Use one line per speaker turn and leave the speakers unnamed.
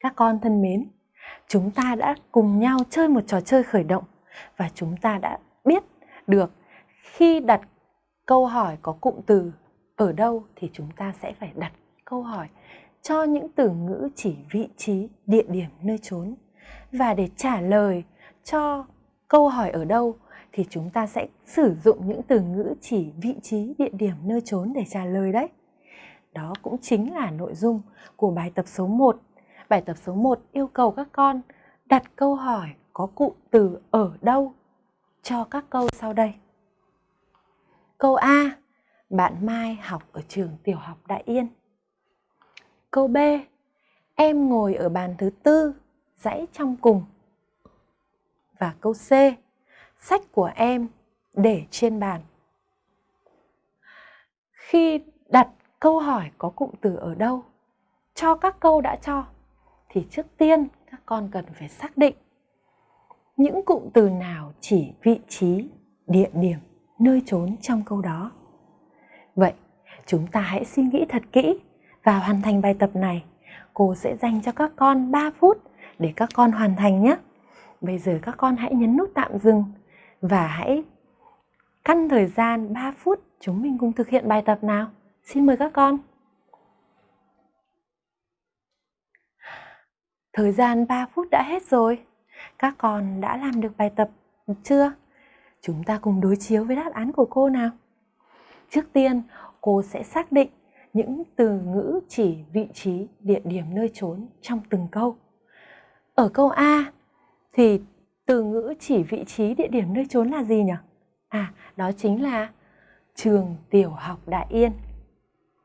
Các con thân mến, chúng ta đã cùng nhau chơi một trò chơi khởi động và chúng ta đã biết được khi đặt câu hỏi có cụm từ ở đâu thì chúng ta sẽ phải đặt câu hỏi cho những từ ngữ chỉ vị trí, địa điểm, nơi trốn. Và để trả lời cho câu hỏi ở đâu thì chúng ta sẽ sử dụng những từ ngữ chỉ vị trí, địa điểm, nơi trốn để trả lời đấy. Đó cũng chính là nội dung của bài tập số 1. Bài tập số 1 yêu cầu các con đặt câu hỏi có cụm từ ở đâu cho các câu sau đây. Câu A. Bạn Mai học ở trường tiểu học Đại Yên. Câu B. Em ngồi ở bàn thứ tư, dãy trong cùng. Và câu C. Sách của em để trên bàn. Khi đặt câu hỏi có cụm từ ở đâu, cho các câu đã cho, thì trước tiên các con cần phải xác định những cụm từ nào chỉ vị trí, địa điểm, nơi trốn trong câu đó. Vậy, chúng ta hãy suy nghĩ thật kỹ và hoàn thành bài tập này. Cô sẽ dành cho các con 3 phút để các con hoàn thành nhé. Bây giờ các con hãy nhấn nút tạm dừng và hãy căn thời gian 3 phút chúng mình cùng thực hiện bài tập nào. Xin mời các con. Thời gian 3 phút đã hết rồi. Các con đã làm được bài tập chưa? Chúng ta cùng đối chiếu với đáp án của cô nào. Trước tiên, cô sẽ xác định những từ ngữ chỉ vị trí, địa điểm, nơi trốn trong từng câu. Ở câu A thì từ ngữ chỉ vị trí, địa điểm, nơi trốn là gì nhỉ? À, đó chính là trường tiểu học Đại Yên